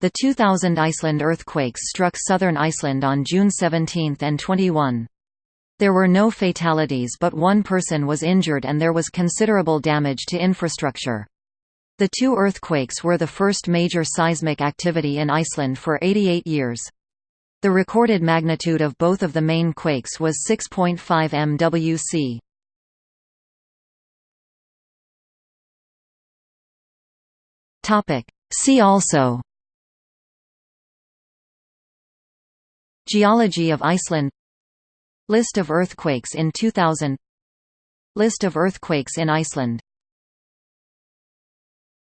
The 2000 Iceland earthquakes struck southern Iceland on June 17 and 21. There were no fatalities but one person was injured and there was considerable damage to infrastructure. The two earthquakes were the first major seismic activity in Iceland for 88 years. The recorded magnitude of both of the main quakes was 6.5 MWC. See also Geology of Iceland. List of earthquakes in 2000 List of earthquakes in Iceland